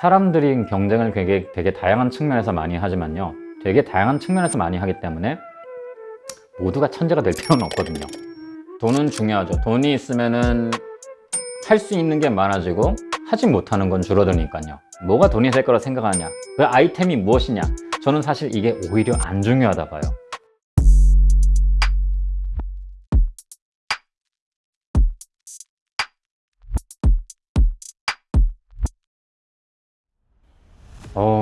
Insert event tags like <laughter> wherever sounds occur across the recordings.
사람들이 경쟁을 되게, 되게 다양한 측면에서 많이 하지만요. 되게 다양한 측면에서 많이 하기 때문에 모두가 천재가 될 필요는 없거든요. 돈은 중요하죠. 돈이 있으면은 할 수 있는 게 많아지고 하지 못하는 건 줄어드니까요. 뭐가 돈이 될 거라 생각하냐? 그 아이템이 무엇이냐? 저는 사실 이게 오히려 안 중요하다 봐요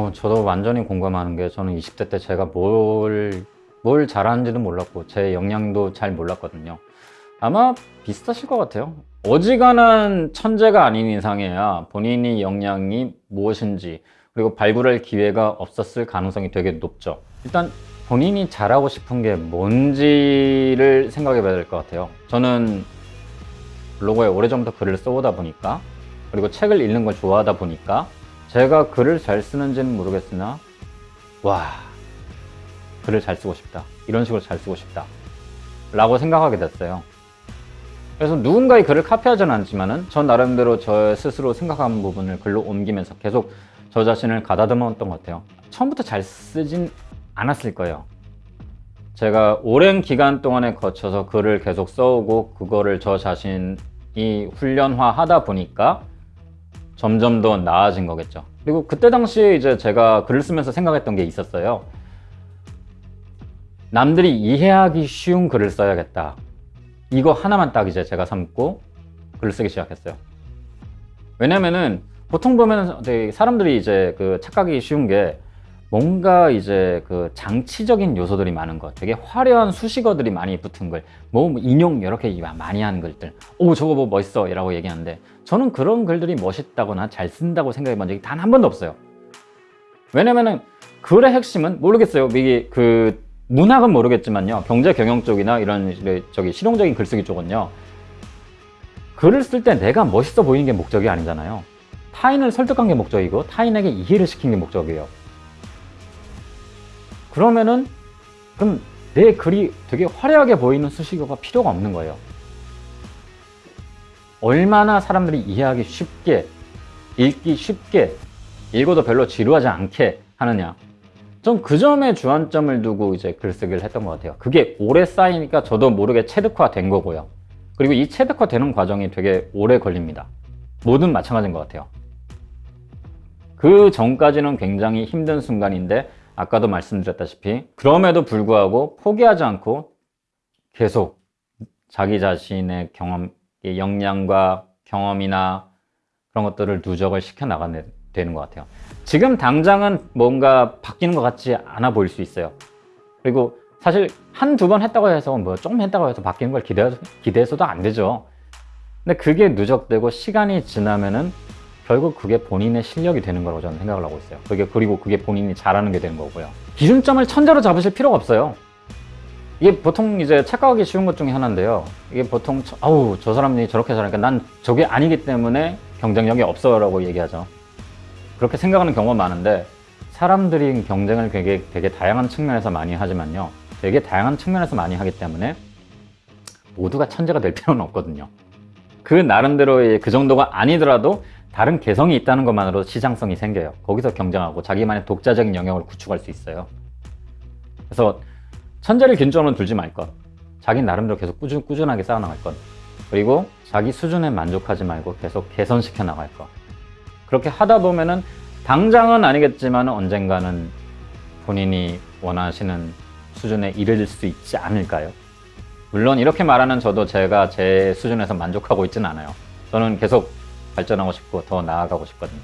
어, 저도 완전히 공감하는 게 저는 20대 때 제가 뭘, 뭘 잘하는지도 몰랐고 제 역량도 잘 몰랐거든요. 아마 비슷하실 것 같아요. 어지간한 천재가 아닌 이상해야 본인이 역량이 무엇인지 그리고 발굴할 기회가 없었을 가능성이 되게 높죠. 일단 본인이 잘하고 싶은 게 뭔지를 생각해 봐야 될 것 같아요. 저는 블로그에 오래전부터 글을 써오다 보니까 그리고 책을 읽는 걸 좋아하다 보니까 제가 글을 잘 쓰는지는 모르겠으나 와 글을 잘 쓰고 싶다. 이런 식으로 잘 쓰고 싶다. 라고 생각하게 됐어요. 그래서 누군가의 글을 카피하지는 않지만 은 전 나름대로 저 스스로 생각하는 부분을 글로 옮기면서 계속 저 자신을 가다듬었던 것 같아요. 처음부터 잘 쓰진 않았을 거예요. 제가 오랜 기간 동안에 거쳐서 글을 계속 써오고 그거를 저 자신이 훈련화하다 보니까 점점 더 나아진 거겠죠. 그리고 그때 당시에 이제 제가 글을 쓰면서 생각했던 게 있었어요. 남들이 이해하기 쉬운 글을 써야겠다. 이거 하나만 딱 이제 제가 삼고 글을 쓰기 시작했어요. 왜냐면은 보통 보면 사람들이 이제 그 착각이 쉬운 게 뭔가 이제 그 장치적인 요소들이 많은 것 되게 화려한 수식어들이 많이 붙은 글뭐 인용 이렇게 많이 하는 글들. 오 저거 뭐 멋있어 라고 얘기하는데 저는 그런 글들이 멋있다거나 잘 쓴다고 생각해 본 적이 단 한 번도 없어요. 왜냐면은 글의 핵심은 모르겠어요. 이게 그 문학은 모르겠지만요. 경제 경영 쪽이나 이런 저기 실용적인 글쓰기 쪽은요. 글을 쓸 때 내가 멋있어 보이는 게 목적이 아니잖아요. 타인을 설득한 게 목적이고 타인에게 이해를 시킨 게 목적이에요 그러면은 그럼 내 글이 되게 화려하게 보이는 수식어가 필요가 없는 거예요. 얼마나 사람들이 이해하기 쉽게 읽기 쉽게 읽어도 별로 지루하지 않게 하느냐. 전그 점에 주안점을 두고 이제 글쓰기를 했던 것 같아요. 그게 오래 쌓이니까 저도 모르게 체득화 된 거고요. 그리고 이 체득화 되는 과정이 되게 오래 걸립니다. 모든 마찬가지인 것 같아요. 그 전까지는 굉장히 힘든 순간인데 아까도 말씀드렸다시피 그럼에도 불구하고 포기하지 않고 계속 자기 자신의 경험, 역량과 경험이나 그런 것들을 누적을 시켜 나가야 되는 것 같아요. 지금 당장은 뭔가 바뀌는 것 같지 않아 보일 수 있어요. 그리고 사실 한 두 번 했다고 해서 뭐 조금 했다고 해서 바뀌는 걸 기대, 기대해서도 안 되죠. 근데 그게 누적되고 시간이 지나면은 결국 그게 본인의 실력이 되는 거라고 저는 생각을 하고 있어요. 그게 그리고 그게 본인이 잘하는 게 되는 거고요. 기준점을 천재로 잡으실 필요가 없어요. 이게 보통 이제 착각하기 쉬운 것 중에 하나인데요. 이게 보통 아우 저 사람이 저렇게 잘하니까 난 저게 아니기 때문에 경쟁력이 없어 라고 얘기하죠. 그렇게 생각하는 경우가 많은데 사람들이 경쟁을 되게, 되게 다양한 측면에서 많이 하지만요. 되게 다양한 측면에서 많이 하기 때문에 모두가 천재가 될 필요는 없거든요. 그 나름대로의 그 정도가 아니더라도 다른 개성이 있다는 것만으로 시장성이 생겨요. 거기서 경쟁하고 자기만의 독자적인 영역을 구축할 수 있어요. 그래서 천재를 기준점으로 두지 말 것. 자기 나름대로 계속 꾸준, 꾸준하게 쌓아나갈 것. 그리고 자기 수준에 만족하지 말고 계속 개선시켜 나갈 것. 그렇게 하다 보면은 당장은 아니겠지만 언젠가는 본인이 원하시는 수준에 이를 수 있지 않을까요? 물론 이렇게 말하는 저도 제가 제 수준에서 만족하고 있지는 않아요. 저는 계속 발전하고 싶고 더 나아가고 싶거든요.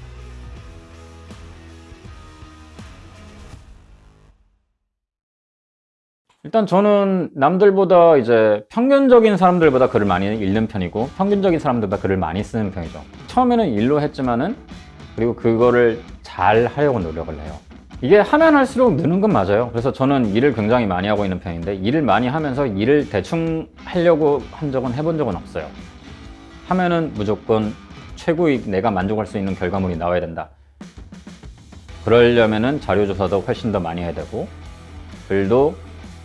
일단 저는 남들보다 이제 평균적인 사람들보다 글을 많이 읽는 편이고 평균적인 사람들보다 글을 많이 쓰는 편이죠. 처음에는 일로 했지만은 그리고 그거를 잘 하려고 노력을 해요. 이게 하면 할수록 느는 건 맞아요. 그래서 저는 일을 굉장히 많이 하고 있는 편인데 일을 많이 하면서 일을 대충 하려고 한 적은 해본 적은 없어요. 하면은 무조건 최고의 내가 만족할 수 있는 결과물이 나와야 된다 그러려면 자료조사도 훨씬 더 많이 해야 되고 글도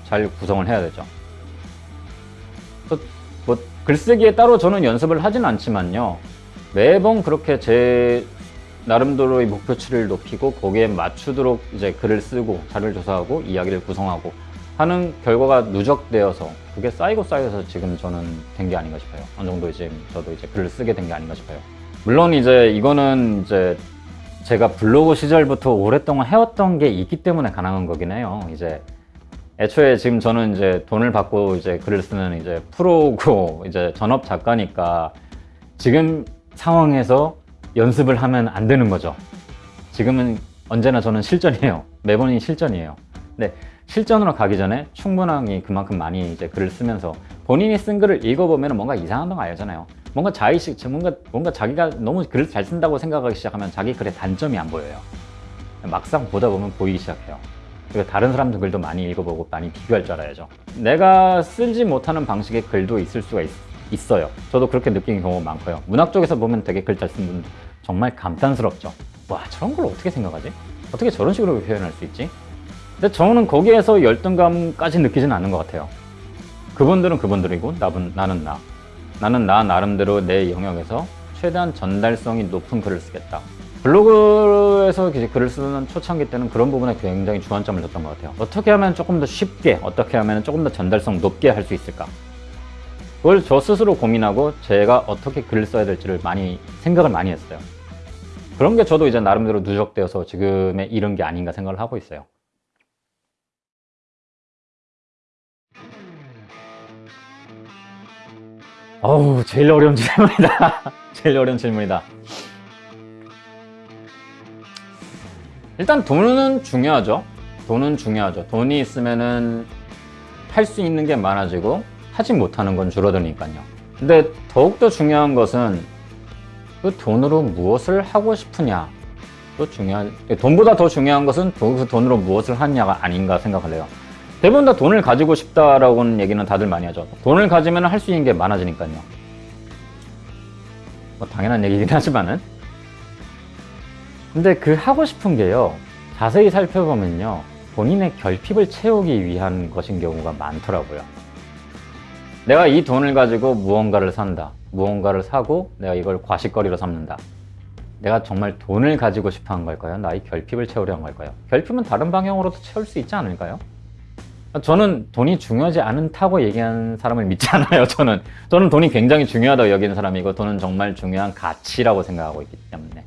잘 구성을 해야 되죠 뭐 글쓰기에 따로 저는 연습을 하진 않지만요 매번 그렇게 제 나름대로의 목표치를 높이고 거기에 맞추도록 이제 글을 쓰고 자료를 조사하고 이야기를 구성하고 하는 결과가 누적되어서 그게 쌓이고 쌓여서 지금 저는 된 게 아닌가 싶어요. 어느 정도 이제 저도 이제 글을 쓰게 된 게 아닌가 싶어요. 물론 이제 이거는 이제 제가 블로그 시절부터 오랫동안 해왔던 게 있기 때문에 가능한 거긴 해요. 이제 애초에 지금 저는 이제 돈을 받고 이제 글을 쓰는 이제 프로고 <laughs> 이제 전업 작가니까 지금 상황에서 연습을 하면 안 되는 거죠. 지금은 언제나 저는 실전이에요. 매번이 실전이에요. 근데 실전으로 가기 전에 충분하게 그만큼 많이 이제 글을 쓰면서 본인이 쓴 글을 읽어보면 뭔가 이상한 거 알잖아요. 뭔가 자의식, 뭔가, 뭔가 자기가 너무 글을 잘 쓴다고 생각하기 시작하면 자기 글의 단점이 안 보여요. 막상 보다 보면 보이기 시작해요. 그리고 다른 사람들 글도 많이 읽어보고 많이 비교할 줄 알아야죠. 내가 쓰지 못하는 방식의 글도 있을 수가 있, 어요 저도 그렇게 느끼는 경우가 많고요. 문학 쪽에서 보면 되게 글잘 쓰는 분 정말 감탄스럽죠. 와 저런 걸 어떻게 생각하지? 어떻게 저런 식으로 표현할 수 있지? 근데 저는 거기에서 열등감까지 느끼지는 않는 것 같아요. 그분들은 그분들이고 나는, 나는 나. 나는 나 나름대로 내 영역에서 최대한 전달성이 높은 글을 쓰겠다. 블로그에서 글을 쓰는 초창기 때는 그런 부분에 굉장히 주안점을 뒀던 것 같아요. 어떻게 하면 조금 더 쉽게, 어떻게 하면 조금 더 전달성 높게 할 수 있을까? 그걸 저 스스로 고민하고 제가 어떻게 글을 써야 될지를 많이 생각을 많이 했어요. 그런 게 저도 이제 나름대로 누적되어서 지금에 이른 게 아닌가 생각을 하고 있어요. 어우, 제일 어려운 질문이다. <laughs> 제일 어려운 질문이다. 일단 돈은 중요하죠. 돈은 중요하죠. 돈이 있으면은 할 수 있는 게 많아지고 하지 못하는 건 줄어드니까요. 근데 더욱더 중요한 것은 그 돈으로 무엇을 하고 싶으냐. 또 중요한, 돈보다 더 중요한 것은 그 돈으로 무엇을 하냐가 아닌가 생각을 해요. 대부분 다 돈을 가지고 싶다라고는 얘기는 다들 많이 하죠. 돈을 가지면 할 수 있는 게 많아지니까요. 뭐 당연한 얘기긴 하지만은. 근데 그 하고 싶은 게요. 자세히 살펴보면요. 본인의 결핍을 채우기 위한 것인 경우가 많더라고요. 내가 이 돈을 가지고 무언가를 산다. 무언가를 사고 내가 이걸 과식거리로 삼는다. 내가 정말 돈을 가지고 싶어 한 걸까요? 나의 결핍을 채우려 한 걸까요? 결핍은 다른 방향으로도 채울 수 있지 않을까요? 저는 돈이 중요하지 않다고 얘기하는 사람을 믿지 <laughs> 않아요. 저는 저는 돈이 굉장히 중요하다고 여기는 사람이고 돈은 정말 중요한 가치라고 생각하고 있기 때문에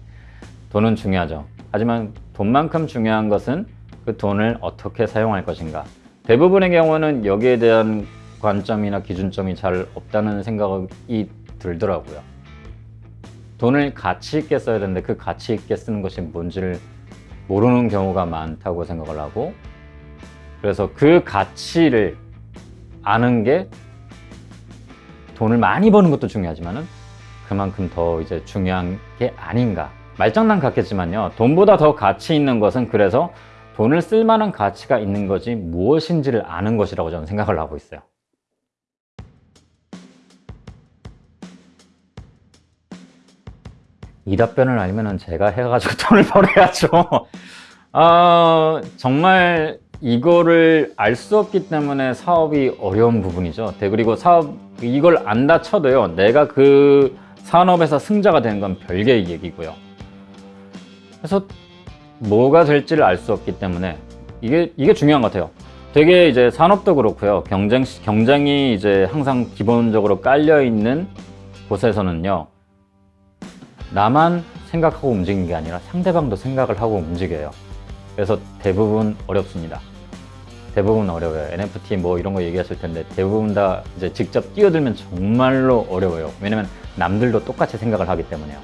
돈은 중요하죠. 하지만 돈만큼 중요한 것은 그 돈을 어떻게 사용할 것인가. 대부분의 경우는 여기에 대한 관점이나 기준점이 잘 없다는 생각이 들더라고요. 돈을 가치 있게 써야 되는데 그 가치 있게 쓰는 것이 뭔지를 모르는 경우가 많다고 생각을 하고 그래서 그 가치를 아는 게 돈을 많이 버는 것도 중요하지만은 그만큼 더 이제 중요한 게 아닌가. 말장난 같겠지만요. 돈보다 더 가치 있는 것은 그래서 돈을 쓸 만한 가치가 있는 것이 무엇인지를 아는 것이라고 저는 생각을 하고 있어요. 이 답변을 알면 은 제가 해가지고 <laughs> 돈을 벌어야죠. 아, 정말 이거를 알 수 없기 때문에 사업이 어려운 부분이죠. 네, 그리고 사업 이걸 안다 쳐도요. 내가 그 산업에서 승자가 되는 건 별개의 얘기고요. 그래서 뭐가 될지를 알 수 없기 때문에 이게 이게 중요한 것 같아요. 되게 이제 산업도 그렇고요. 경쟁 경쟁이 이제 항상 기본적으로 깔려 있는 곳에서는요. 나만 생각하고 움직이는 게 아니라 상대방도 생각을 하고 움직여요. 그래서 대부분 어렵습니다. 대부분 어려워요. NFT 뭐 이런 거 얘기하실 텐데 대부분 다 이제 직접 뛰어들면 정말로 어려워요. 왜냐면 남들도 똑같이 생각을 하기 때문에요.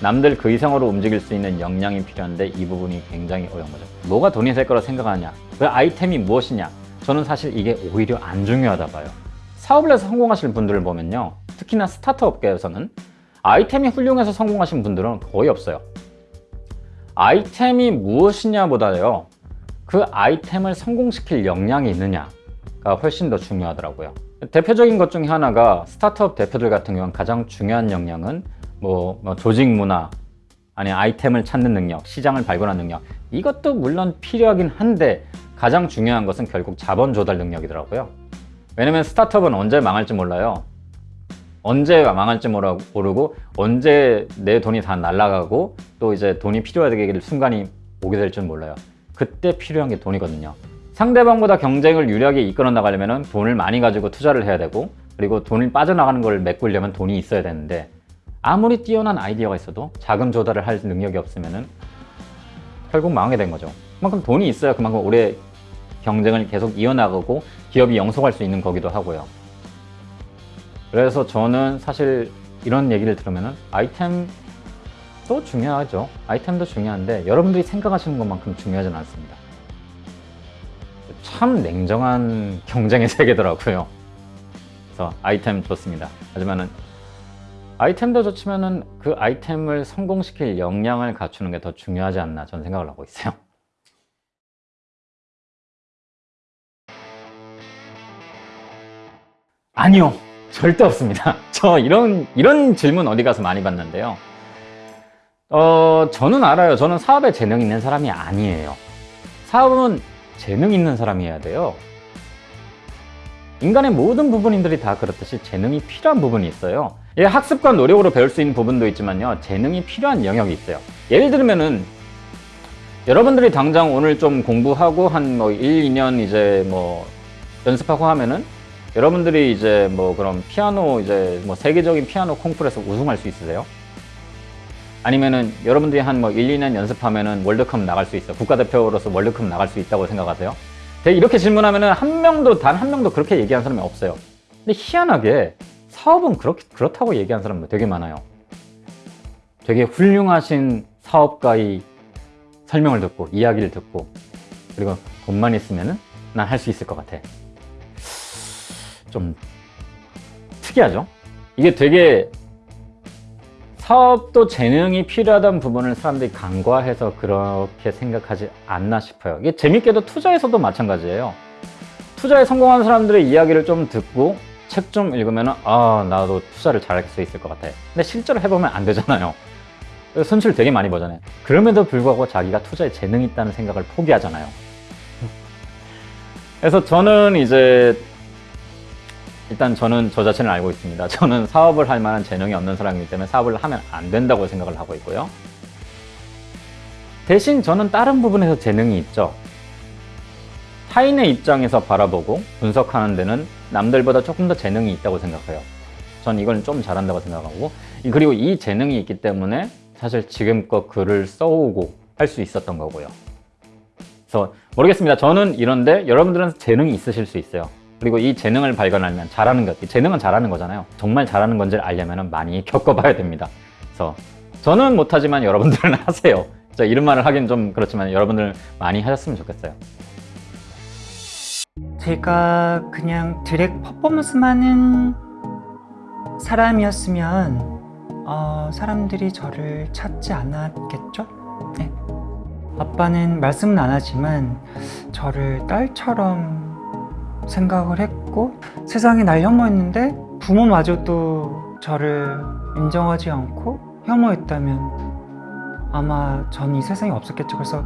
남들 그 이상으로 움직일 수 있는 역량이 필요한데 이 부분이 굉장히 어려운 거죠. 뭐가 돈이 될 거라 생각하느냐? 그 아이템이 무엇이냐? 저는 사실 이게 오히려 안 중요하다 봐요. 사업을 해서 성공하시는 분들을 보면요. 특히나 스타트업 업계에서는 아이템이 훌륭해서 성공하신 분들은 거의 없어요. 아이템이 무엇이냐보다요. 그 아이템을 성공시킬 역량이 있느냐가 훨씬 더 중요하더라고요. 대표적인 것 중에 하나가 스타트업 대표들 같은 경우는 가장 중요한 역량은 뭐, 뭐 조직 문화, 아니 아이템을 찾는 능력, 시장을 발견하는 능력 이것도 물론 필요하긴 한데 가장 중요한 것은 결국 자본 조달 능력이더라고요. 왜냐면 스타트업은 언제 망할지 몰라요. 언제 망할지 모르- 모르고 언제 내 돈이 다 날아가고 또 이제 돈이 필요하게 순간이 오게 될 줄 몰라요. 그때 필요한 게 돈이거든요. 상대방보다 경쟁을 유리하게 이끌어 나가려면 돈을 많이 가지고 투자를 해야 되고 그리고 돈을 빠져나가는 걸 메꾸려면 돈이 있어야 되는데 아무리 뛰어난 아이디어가 있어도 자금 조달을 할 능력이 없으면은 결국 망하게 된 거죠. 그만큼 돈이 있어야 그만큼 오래 경쟁을 계속 이어나가고 기업이 영속할 수 있는 거기도 하고요. 그래서 저는 사실 이런 얘기를 들으면은 아이템도 중요하죠. 아이템도 중요한데 여러분들이 생각하시는 것만큼 중요하진 않습니다. 참 냉정한 경쟁의 세계더라고요. 그래서 아이템 좋습니다. 하지만은 아이템도 좋지만은 그 아이템을 성공시킬 역량을 갖추는 게 더 중요하지 않나 저는 생각을 하고 있어요. 아니요. 절대 없습니다. <laughs> 저 이런, 이런 질문 어디 가서 많이 받는데요. 어, 저는 알아요. 저는 사업에 재능 있는 사람이 아니에요. 사업은 재능 있는 사람이어야 돼요. 인간의 모든 부분인들이 다 그렇듯이 재능이 필요한 부분이 있어요. 예, 학습과 노력으로 배울 수 있는 부분도 있지만요. 재능이 필요한 영역이 있어요. 예를 들면은 여러분들이 당장 오늘 좀 공부하고 한 뭐 1, 2년 이제 뭐 연습하고 하면은 여러분들이 이제 뭐 그럼 피아노 이제 뭐 세계적인 피아노 콩쿠르에서 우승할 수 있으세요? 아니면은 여러분들이 한 뭐 1, 2년 연습하면은 월드컵 나갈 수 있어. 국가대표로서 월드컵 나갈 수 있다고 생각하세요? 이렇게 질문하면은 한 명도 단 한 명도 그렇게 얘기한 사람이 없어요. 근데 희한하게 사업은 그렇게 그렇다고 얘기한 사람도 되게 많아요. 되게 훌륭하신 사업가의 설명을 듣고 이야기를 듣고 그리고 돈만 있으면은 난할 수 있을 것 같아. 좀 특이하죠? 이게 되게 사업도 재능이 필요하다는 부분을 사람들이 간과해서 그렇게 생각하지 않나 싶어요. 이게 재밌게도 투자에서도 마찬가지예요. 투자에 성공한 사람들의 이야기를 좀 듣고 책 좀 읽으면 아 나도 투자를 잘할 수 있을 것 같아. 근데 실제로 해보면 안 되잖아요. 손실 되게 많이 보잖아요. 그럼에도 불구하고 자기가 투자에 재능이 있다는 생각을 포기하잖아요. 그래서 저는 이제 일단 저는 저 자신을 알고 있습니다. <laughs> 저는 사업을 할 만한 재능이 없는 사람이기 때문에 사업을 하면 안 된다고 생각을 하고 있고요. 대신 저는 다른 부분에서 재능이 있죠. 타인의 입장에서 바라보고 분석하는 데는 남들보다 조금 더 재능이 있다고 생각해요. 전 이걸 좀 잘한다고 생각하고 그리고 이 재능이 있기 때문에 사실 지금껏 글을 써오고 할 수 있었던 거고요. 그래서 모르겠습니다. 저는 이런데 여러분들은 재능이 있으실 수 있어요. 그리고 이 재능을 발견하면 잘하는 것, 이 재능은 잘하는 거잖아요. 정말 잘하는 건지를 알려면 많이 겪어봐야 됩니다. 그래서 저는 못하지만 여러분들은 <laughs> 하세요. 자, 이런 말을 하긴 좀 그렇지만 여러분들 많이 하셨으면 좋겠어요. 제가 그냥 드랙 퍼포먼스만 하는 사람이었으면 어, 사람들이 저를 찾지 않았겠죠? 네. 아빠는 말씀은 안 하지만 저를 딸처럼 생각을 했고 세상에 날 혐오했는데 부모마저도 저를 인정하지 않고 혐오했다면 아마 전 이 세상에 없었겠죠. 그래서